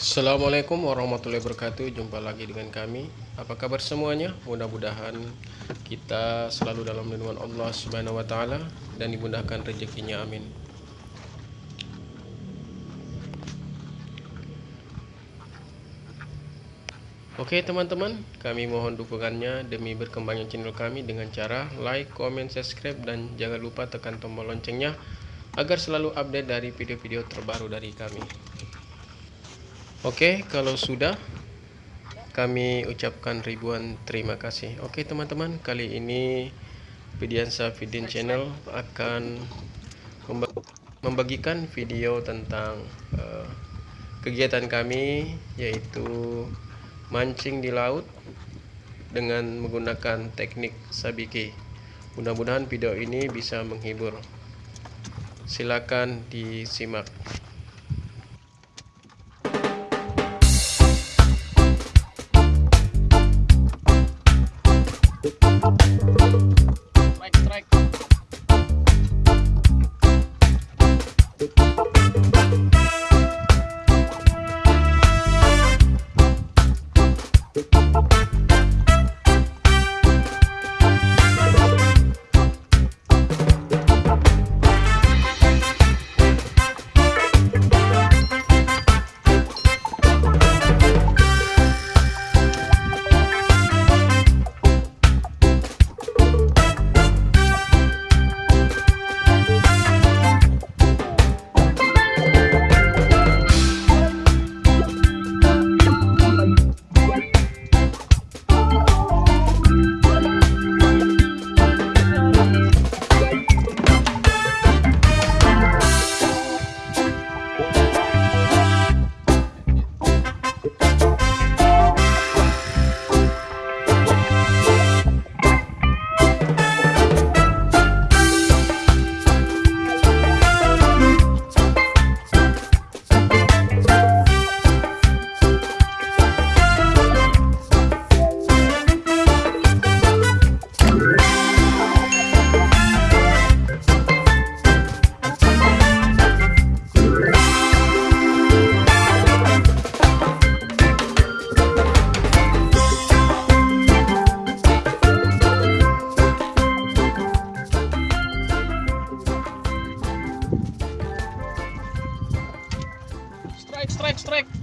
Assalamualaikum warahmatullahi wabarakatuh. Jumpa lagi dengan kami. Apa kabar semuanya? Mudah-mudahan kita selalu dalam lindungan Allah subhanahu wa ta'ala Dan dimudahkan rezekinya. Amin. Oke teman-teman, kami mohon dukungannya demi berkembangnya channel kami dengan cara like, comment, subscribe dan jangan lupa tekan tombol loncengnya agar selalu update dari video-video terbaru dari kami. Oke, kalau sudah kami ucapkan ribuan terima kasih. Oke teman-teman, kali ini Vidiansa Vidin Channel akan membagikan video tentang uh, kegiatan kami yaitu mancing di laut dengan menggunakan teknik sabiki. Mudah-mudahan video ini bisa menghibur. Silakan disimak. Strike, strike,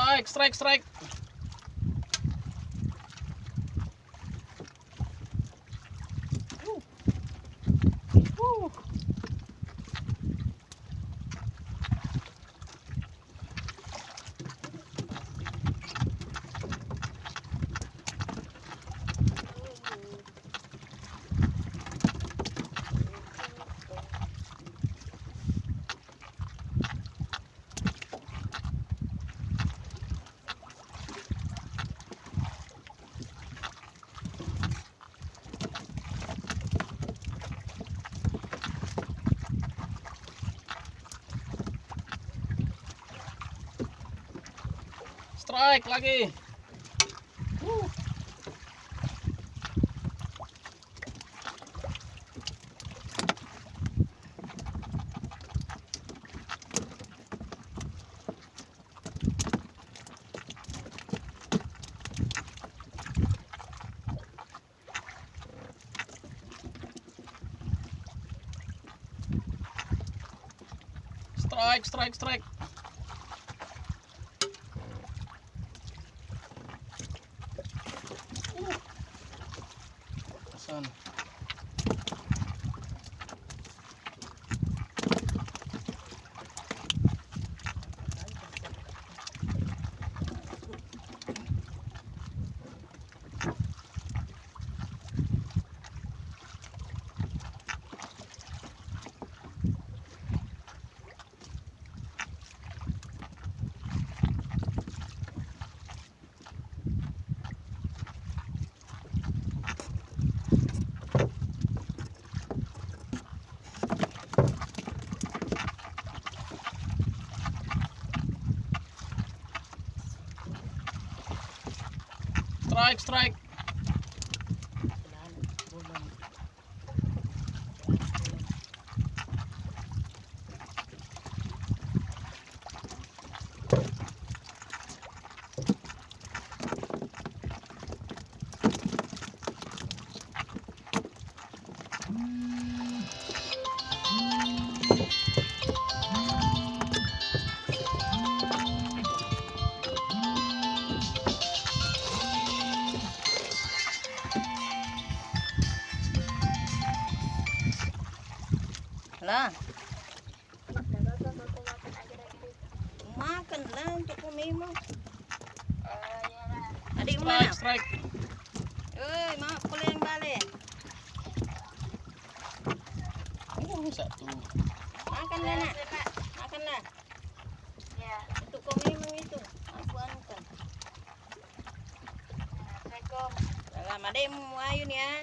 Strike, strike, strike. Strike lagi. Strike, strike, strike. sana. Strike, Lah. Makan lah untuk kami mau. Adik mana? Strike. Eh, mak pulang balik. Oh, satu. Makan lah nak. Makan lah. Ya. Untuk kami mau itu. Aku anukan. Assalamualaikum. Mau ayun ya.